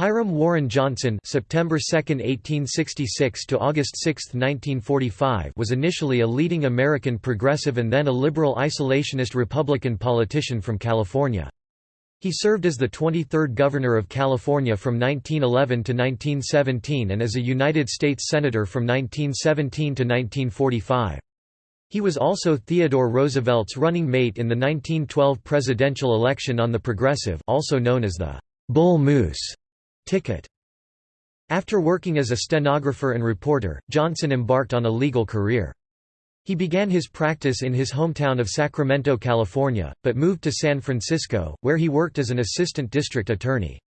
Hiram Warren Johnson September 2, 1866 to August 6, 1945 was initially a leading American progressive and then a liberal isolationist Republican politician from California. He served as the 23rd Governor of California from 1911 to 1917 and as a United States Senator from 1917 to 1945. He was also Theodore Roosevelt's running mate in the 1912 presidential election on the Progressive also known as the Bull Moose ticket. After working as a stenographer and reporter, Johnson embarked on a legal career. He began his practice in his hometown of Sacramento, California, but moved to San Francisco, where he worked as an assistant district attorney.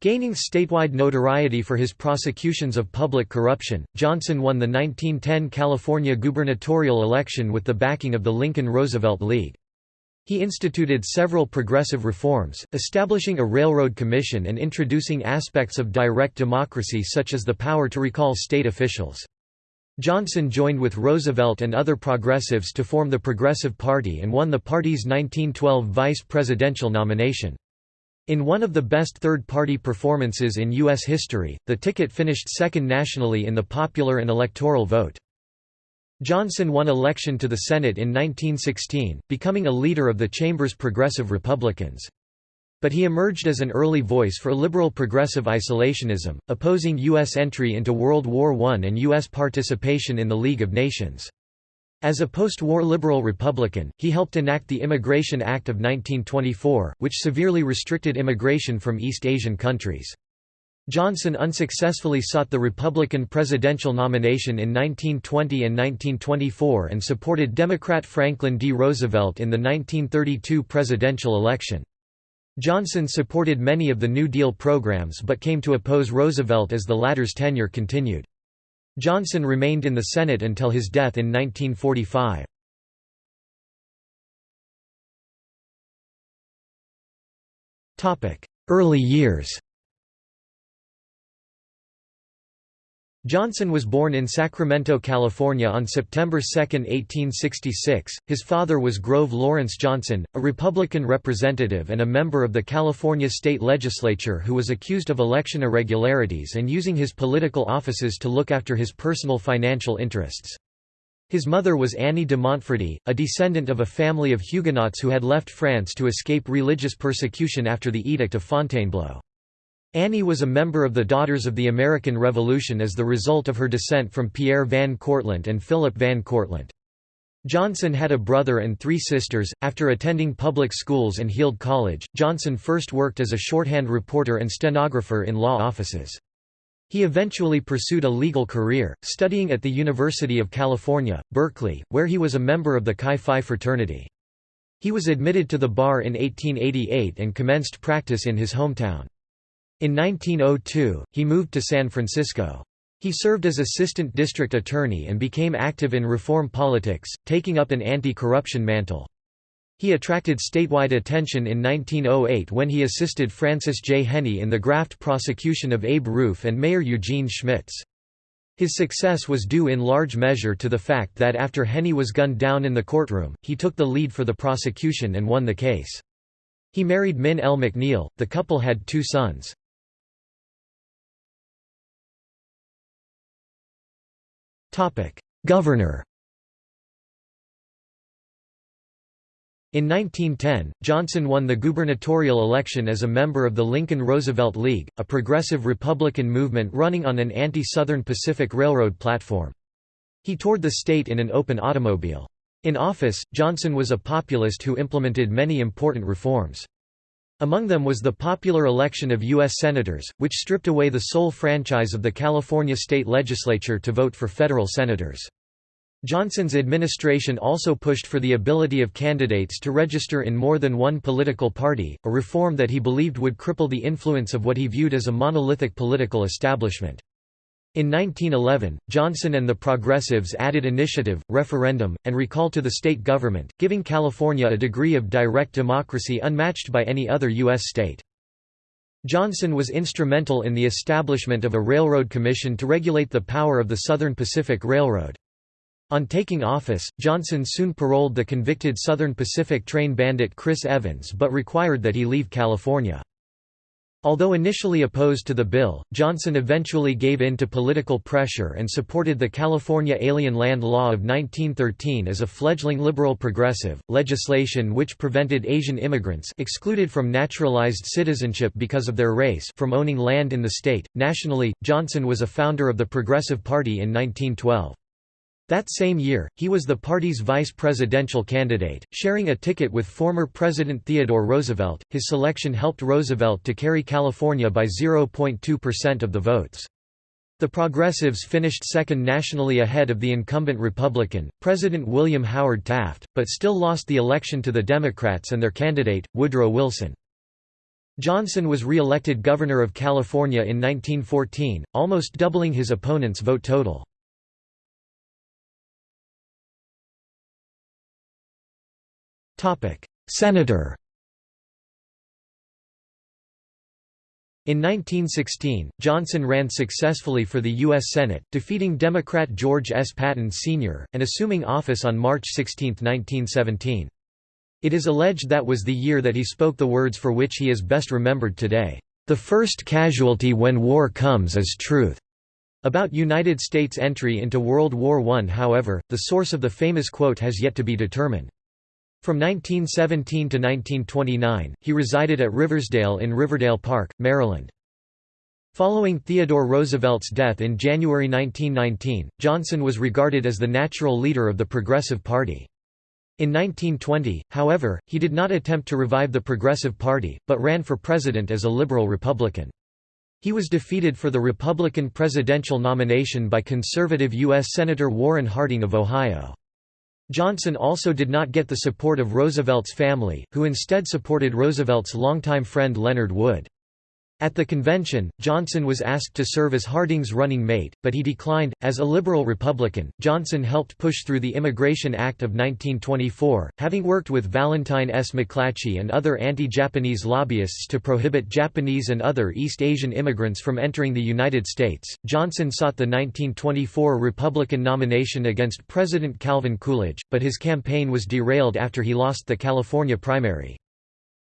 Gaining statewide notoriety for his prosecutions of public corruption, Johnson won the 1910 California gubernatorial election with the backing of the Lincoln-Roosevelt League. He instituted several progressive reforms, establishing a railroad commission and introducing aspects of direct democracy such as the power to recall state officials. Johnson joined with Roosevelt and other progressives to form the Progressive Party and won the party's 1912 vice presidential nomination. In one of the best third-party performances in U.S. history, the ticket finished second nationally in the popular and electoral vote. Johnson won election to the Senate in 1916, becoming a leader of the chamber's progressive Republicans. But he emerged as an early voice for liberal progressive isolationism, opposing U.S. entry into World War I and U.S. participation in the League of Nations. As a post-war liberal Republican, he helped enact the Immigration Act of 1924, which severely restricted immigration from East Asian countries. Johnson unsuccessfully sought the Republican presidential nomination in 1920 and 1924 and supported Democrat Franklin D. Roosevelt in the 1932 presidential election. Johnson supported many of the New Deal programs but came to oppose Roosevelt as the latter's tenure continued. Johnson remained in the Senate until his death in 1945. Early years Johnson was born in Sacramento, California on September 2, 1866. His father was Grove Lawrence Johnson, a Republican representative and a member of the California state legislature who was accused of election irregularities and using his political offices to look after his personal financial interests. His mother was Annie de Montfredy, a descendant of a family of Huguenots who had left France to escape religious persecution after the Edict of Fontainebleau. Annie was a member of the Daughters of the American Revolution as the result of her descent from Pierre Van Cortlandt and Philip Van Cortlandt. Johnson had a brother and three sisters. After attending public schools and Heald College, Johnson first worked as a shorthand reporter and stenographer in law offices. He eventually pursued a legal career, studying at the University of California, Berkeley, where he was a member of the Chi Phi fraternity. He was admitted to the bar in 1888 and commenced practice in his hometown. In 1902, he moved to San Francisco. He served as assistant district attorney and became active in reform politics, taking up an anti-corruption mantle. He attracted statewide attention in 1908 when he assisted Francis J. Heney in the graft prosecution of Abe Ruef and Mayor Eugene Schmitz. His success was due in large measure to the fact that after Heney was gunned down in the courtroom, he took the lead for the prosecution and won the case. He married Min L. McNeal, the couple had two sons. Governor In 1910, Johnson won the gubernatorial election as a member of the Lincoln-Roosevelt League, a progressive Republican movement running on an anti-Southern Pacific Railroad platform. He toured the state in an open automobile. In office, Johnson was a populist who implemented many important reforms. Among them was the popular election of U.S. Senators, which stripped away the sole franchise of the California state legislature to vote for federal senators. Johnson's administration also pushed for the ability of candidates to register in more than one political party, a reform that he believed would cripple the influence of what he viewed as a monolithic political establishment. In 1911, Johnson and the Progressives added initiative, referendum, and recall to the state government, giving California a degree of direct democracy unmatched by any other U.S. state. Johnson was instrumental in the establishment of a railroad commission to regulate the power of the Southern Pacific Railroad. On taking office, Johnson soon paroled the convicted Southern Pacific train bandit Chris Evans but required that he leave California. Although initially opposed to the bill, Johnson eventually gave in to political pressure and supported the California Alien Land Law of 1913 as a fledgling liberal progressive, legislation which prevented Asian immigrants excluded from naturalized citizenship because of their race from owning land in the state. Nationally, Johnson was a founder of the Progressive Party in 1912. That same year, he was the party's vice presidential candidate, sharing a ticket with former President Theodore Roosevelt. His selection helped Roosevelt to carry California by 0.2% of the votes. The Progressives finished second nationally ahead of the incumbent Republican, President William Howard Taft, but still lost the election to the Democrats and their candidate, Woodrow Wilson. Johnson was re-elected Governor of California in 1914, almost doubling his opponent's vote total. Senator In 1916, Johnson ran successfully for the U.S. Senate, defeating Democrat George S. Patton Sr., and assuming office on March 16, 1917. It is alleged that was the year that he spoke the words for which he is best remembered today, "...the first casualty when war comes is truth." About United States entry into World War I however, the source of the famous quote has yet to be determined. From 1917 to 1929, he resided at Riversdale in Riverdale Park, Maryland. Following Theodore Roosevelt's death in January 1919, Johnson was regarded as the natural leader of the Progressive Party. In 1920, however, he did not attempt to revive the Progressive Party, but ran for president as a liberal Republican. He was defeated for the Republican presidential nomination by conservative U.S. Senator Warren Harding of Ohio. Johnson also did not get the support of Roosevelt's family, who instead supported Roosevelt's longtime friend Leonard Wood. At the convention, Johnson was asked to serve as Harding's running mate, but he declined. As a liberal Republican, Johnson helped push through the Immigration Act of 1924, having worked with Valentine S. McClatchy and other anti-Japanese lobbyists to prohibit Japanese and other East Asian immigrants from entering the United States. Johnson sought the 1924 Republican nomination against President Calvin Coolidge, but his campaign was derailed after he lost the California primary.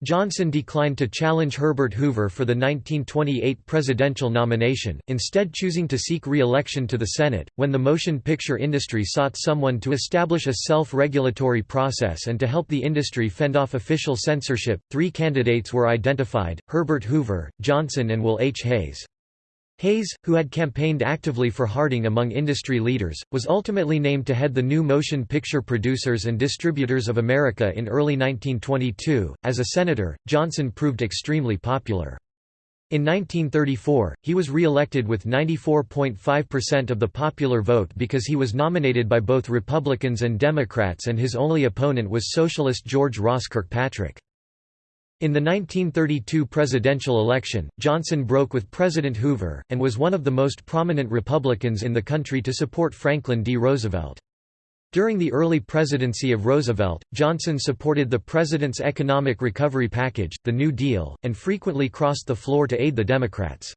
Johnson declined to challenge Herbert Hoover for the 1928 presidential nomination, instead choosing to seek re-election to the Senate. When the motion picture industry sought someone to establish a self-regulatory process and to help the industry fend off official censorship, three candidates were identified, Herbert Hoover, Johnson and Will H. Hays. Hays, who had campaigned actively for Harding among industry leaders, was ultimately named to head the new Motion Picture Producers and Distributors of America in early 1922. As a senator, Johnson proved extremely popular. In 1934, he was re-elected with 94.5% of the popular vote because he was nominated by both Republicans and Democrats and his only opponent was socialist George Ross Kirkpatrick. In the 1932 presidential election, Johnson broke with President Hoover, and was one of the most prominent Republicans in the country to support Franklin D. Roosevelt. During the early presidency of Roosevelt, Johnson supported the president's economic recovery package, the New Deal, and frequently crossed the floor to aid the Democrats.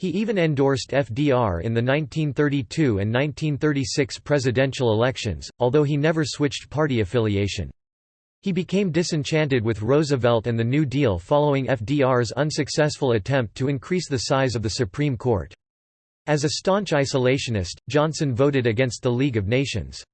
He even endorsed FDR in the 1932 and 1936 presidential elections, although he never switched party affiliation. He became disenchanted with Roosevelt and the New Deal following FDR's unsuccessful attempt to increase the size of the Supreme Court. As a staunch isolationist, Johnson voted against the League of Nations.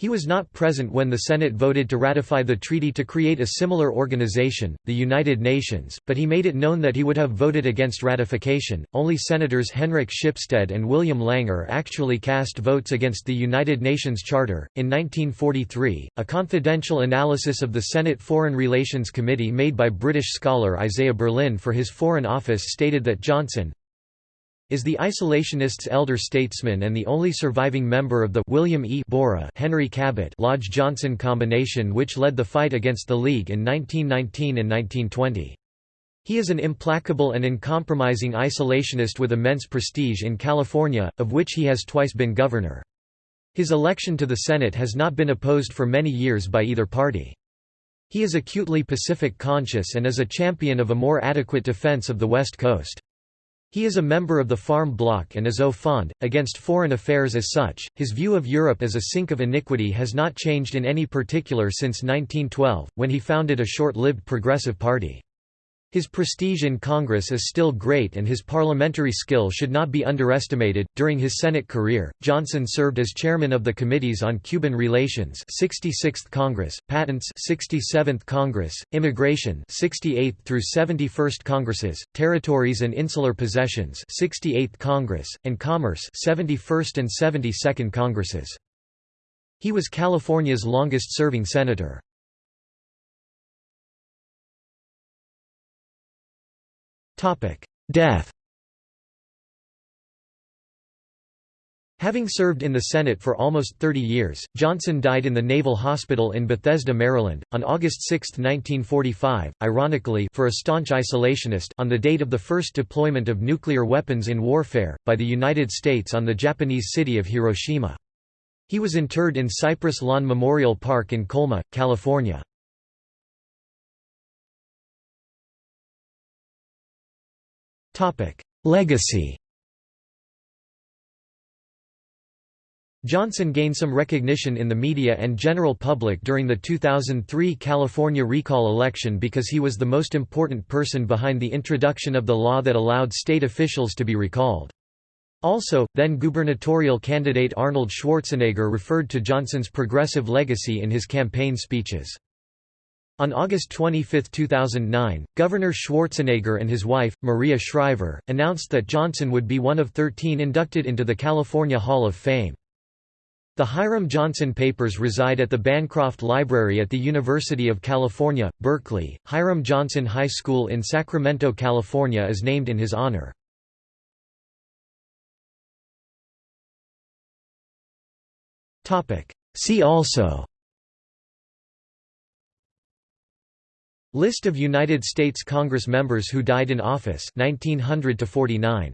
He was not present when the Senate voted to ratify the treaty to create a similar organization, the United Nations, but he made it known that he would have voted against ratification. Only Senators Henrik Shipstead and William Langer actually cast votes against the United Nations Charter. In 1943, a confidential analysis of the Senate Foreign Relations Committee made by British scholar Isaiah Berlin for his Foreign Office stated that Johnson, is the isolationists' elder statesman and the only surviving member of the William E. Borah Henry Cabot Lodge Johnson combination which led the fight against the League in 1919 and 1920. He is an implacable and uncompromising isolationist with immense prestige in California, of which he has twice been governor. His election to the Senate has not been opposed for many years by either party. He is acutely Pacific conscious and is a champion of a more adequate defense of the West Coast. He is a member of the Farm Bloc and is au fond, against foreign affairs as such. His view of Europe as a sink of iniquity has not changed in any particular since 1912, when he founded a short lived Progressive Party. His prestige in Congress is still great and his parliamentary skill should not be underestimated. During his Senate career, Johnson served as chairman of the Committees on Cuban Relations, 66th Congress, Patents, 67th Congress, Immigration, 68th through 71st Congresses, Territories and Insular Possessions, 68th Congress, and Commerce, 71st and 72nd Congresses. He was California's longest-serving senator. Death Having served in the Senate for almost 30 years, Johnson died in the Naval Hospital in Bethesda, Maryland, on August 6, 1945, ironically for a staunch isolationist on the date of the first deployment of nuclear weapons in warfare, by the United States on the Japanese city of Hiroshima. He was interred in Cypress Lawn Memorial Park in Colma, California. Legacy Johnson gained some recognition in the media and general public during the 2003 California recall election because he was the most important person behind the introduction of the law that allowed state officials to be recalled. Also, then gubernatorial candidate Arnold Schwarzenegger referred to Johnson's progressive legacy in his campaign speeches. On August 25, 2009, Governor Schwarzenegger and his wife, Maria Shriver, announced that Johnson would be one of 13 inducted into the California Hall of Fame. The Hiram Johnson papers reside at the Bancroft Library at the University of California, Berkeley. Hiram Johnson High School in Sacramento, California is named in his honor. See also List of United States Congress members who died in office 1900 to 49